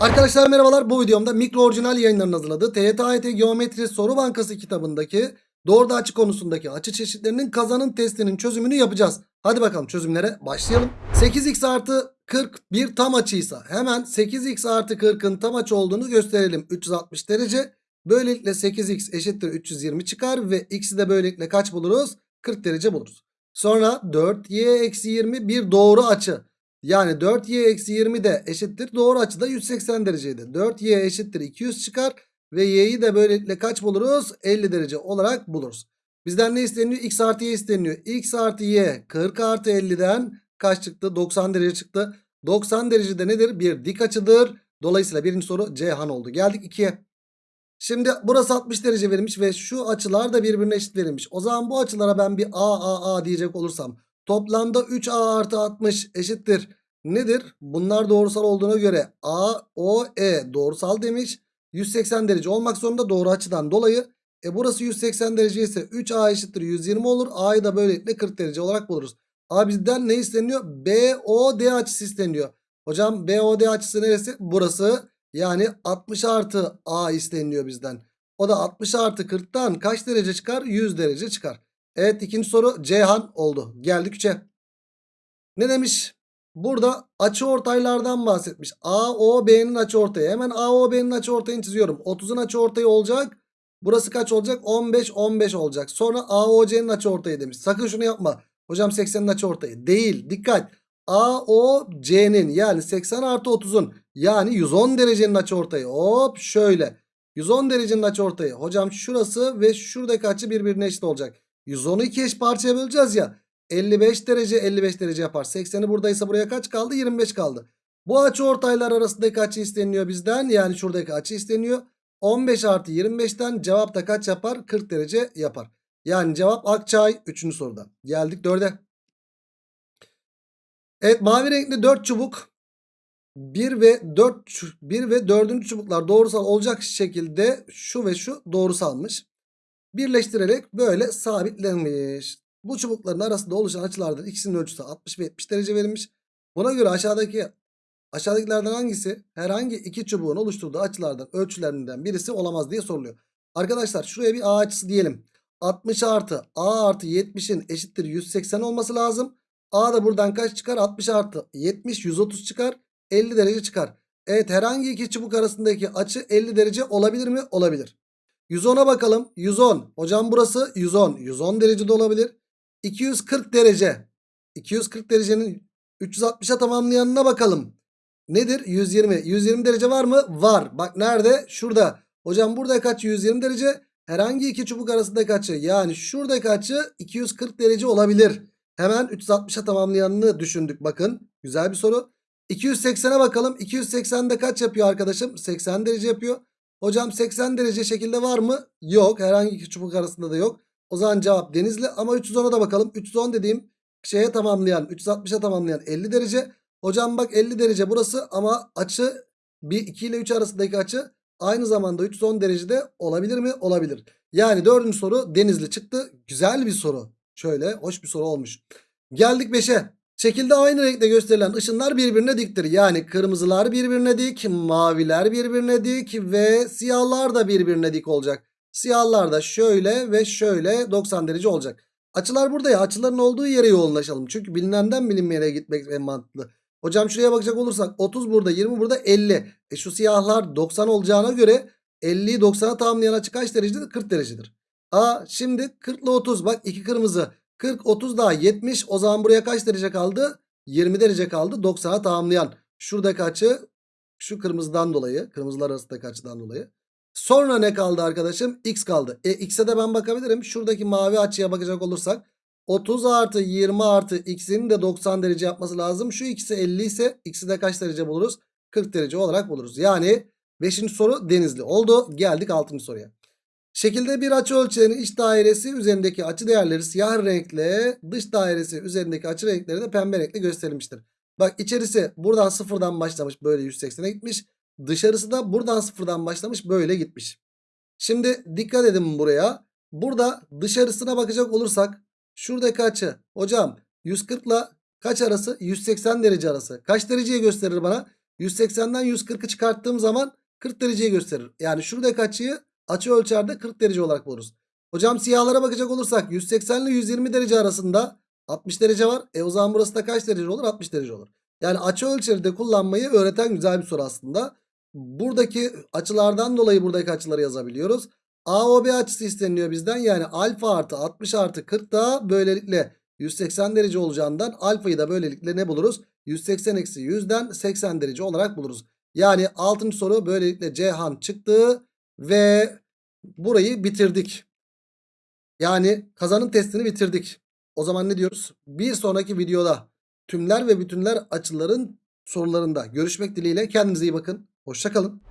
Arkadaşlar merhabalar. Bu videomda mikro orijinal yayınlarının hazırladığı TYT Geometri Soru Bankası kitabındaki doğruda açı konusundaki açı çeşitlerinin kazanım testinin çözümünü yapacağız. Hadi bakalım çözümlere başlayalım. 8x artı 40 bir tam açıysa hemen 8x artı 40'ın tam açı olduğunu gösterelim. 360 derece. Böylelikle 8x eşittir 320 çıkar ve x'i de böylelikle kaç buluruz? 40 derece buluruz. Sonra 4y eksi 20 bir doğru açı. Yani 4y eksi 20 de eşittir. Doğru açıda 180 dereceydi. 4y eşittir 200 çıkar. Ve y'yi de böylelikle kaç buluruz? 50 derece olarak buluruz. Bizden ne isteniyor? x artı y isteniyor. x artı y 40 artı 50'den kaç çıktı? 90 derece çıktı. 90 derecede nedir? Bir dik açıdır. Dolayısıyla birinci soru Ceyhan oldu. Geldik 2'ye. Şimdi burası 60 derece verilmiş ve şu açılar da birbirine eşit verilmiş. O zaman bu açılara ben bir a a a diyecek olursam toplamda 3a artı 60 eşittir. Nedir? Bunlar doğrusal olduğuna göre a o e doğrusal demiş. 180 derece olmak zorunda doğru açıdan dolayı. E burası 180 derece ise 3a eşittir 120 olur. A'yı da böylelikle 40 derece olarak buluruz. A bizden ne isteniyor? BOD açısı isteniyor. Hocam BOD açısı neresi? Burası. Yani 60 artı A isteniyor bizden. O da 60 artı 40'tan kaç derece çıkar? 100 derece çıkar. Evet ikinci soru Ceyhan oldu. Geldik 3'e. Ne demiş? Burada açı ortaylardan bahsetmiş. AOB'nin açı ortayı. Hemen AOB'nin açı ortayını çiziyorum. 30'un açı ortayı olacak. Burası kaç olacak? 15 15 olacak. Sonra AOC'nin açı ortayı demiş. Sakın şunu yapma. Hocam 80'in açı ortayı. Değil. Dikkat. AOC'nin yani 80 artı 30'un yani 110 derecenin açı ortayı. Hop şöyle. 110 derecenin açı ortayı. Hocam şurası ve şuradaki açı birbirine eşit olacak. 110'u iki eş parçaya böleceğiz ya. 55 derece 55 derece yapar. 80'i buradaysa buraya kaç kaldı? 25 kaldı. Bu açı ortaylar arasındaki açı isteniyor bizden. Yani şuradaki açı isteniyor. 15 artı 25'ten cevap da kaç yapar? 40 derece yapar. Yani cevap Akçay 3. soruda. Geldik 4'e. Evet mavi renkli 4 çubuk 1 ve 4 1 ve 4. çubuklar doğrusal olacak şekilde şu ve şu doğrusalmış. Birleştirerek böyle sabitlenmiş. Bu çubukların arasında oluşan açılardan ikisinin ölçüsü 60 ve 70 derece verilmiş. Buna göre aşağıdaki aşağıdakilerden hangisi herhangi iki çubuğun oluşturduğu açılardan ölçülerinden birisi olamaz diye soruluyor. Arkadaşlar şuraya bir A açısı diyelim. 60 artı A artı 70'in eşittir 180 olması lazım. A da buradan kaç çıkar? 60 artı 70 130 çıkar. 50 derece çıkar. Evet herhangi iki çubuk arasındaki açı 50 derece olabilir mi? Olabilir. 110'a bakalım. 110. Hocam burası 110. 110 derece de olabilir. 240 derece. 240 derecenin 360'a tamamlayanına bakalım. Nedir? 120. 120 derece var mı? Var. Bak nerede? Şurada. Hocam burada kaç? 120 derece. Herhangi iki çubuk arasındaki açı. Yani şuradaki açı 240 derece olabilir. Hemen 360'a tamamlayanını düşündük. Bakın. Güzel bir soru. 280'e bakalım. 280'de kaç yapıyor arkadaşım? 80 derece yapıyor. Hocam 80 derece şekilde var mı? Yok. Herhangi iki çubuk arasında da yok. O zaman cevap denizli. Ama 310'a da bakalım. 310 dediğim şeye tamamlayan 360'a tamamlayan 50 derece. Hocam bak 50 derece burası ama açı bir 2 ile 3 arasındaki açı aynı zamanda 310 derecede olabilir mi? Olabilir. Yani dördüncü soru denizli çıktı. Güzel bir soru. Şöyle hoş bir soru olmuş. Geldik 5'e. Şekilde aynı renkte gösterilen ışınlar birbirine diktir. Yani kırmızılar birbirine dik, maviler birbirine dik ve siyahlar da birbirine dik olacak. Siyahlar da şöyle ve şöyle 90 derece olacak. Açılar burada ya. Açıların olduğu yere yoğunlaşalım. Çünkü bilinenden bilinmeyene gitmek en mantıklı. Hocam şuraya bakacak olursak 30 burada 20 burada 50. E şu siyahlar 90 olacağına göre 50'yi 90'a tamamlayan açı kaç derecedir? 40 derecedir. A şimdi 40 ile 30 bak iki kırmızı. 40 30 daha 70 o zaman buraya kaç derece kaldı? 20 derece kaldı 90'a tamamlayan. Şuradaki açı şu kırmızıdan dolayı kırmızılar arasındaki açıdan dolayı. Sonra ne kaldı arkadaşım? X kaldı. E X'e de ben bakabilirim. Şuradaki mavi açıya bakacak olursak 30 artı 20 artı X'in de 90 derece yapması lazım. Şu ikisi 50 ise X'i de kaç derece buluruz? 40 derece olarak buluruz. Yani 5. soru denizli oldu. Geldik 6. soruya. Şekilde bir açı ölçeğinin iç dairesi üzerindeki açı değerleri siyah renkle dış dairesi üzerindeki açı renkleri de pembe renkle gösterilmiştir. Bak içerisi buradan sıfırdan başlamış böyle 180'e gitmiş. Dışarısı da buradan sıfırdan başlamış böyle gitmiş. Şimdi dikkat edin buraya. Burada dışarısına bakacak olursak şuradaki açı hocam 140 ile kaç arası? 180 derece arası. Kaç dereceyi gösterir bana? 180'den 140'ı çıkarttığım zaman 40 dereceyi gösterir. Yani şuradaki açıyı açı ölçerde 40 derece olarak buluruz. Hocam siyahlara bakacak olursak 180 ile 120 derece arasında 60 derece var. E o zaman burası da kaç derece olur? 60 derece olur. Yani açı ölçeri de kullanmayı öğreten güzel bir soru aslında. Buradaki açılardan dolayı buradaki açıları yazabiliyoruz. AOB açısı isteniyor bizden. Yani alfa artı 60 artı 40 da böylelikle 180 derece olacağından alfayı da böylelikle ne buluruz? 180 eksi 100'den 80 derece olarak buluruz. Yani 6. soru böylelikle Cihan çıktı ve burayı bitirdik. Yani kazanın testini bitirdik. O zaman ne diyoruz? Bir sonraki videoda tümler ve bütünler açıların sorularında görüşmek dileğiyle kendinize iyi bakın. Hoşçakalın.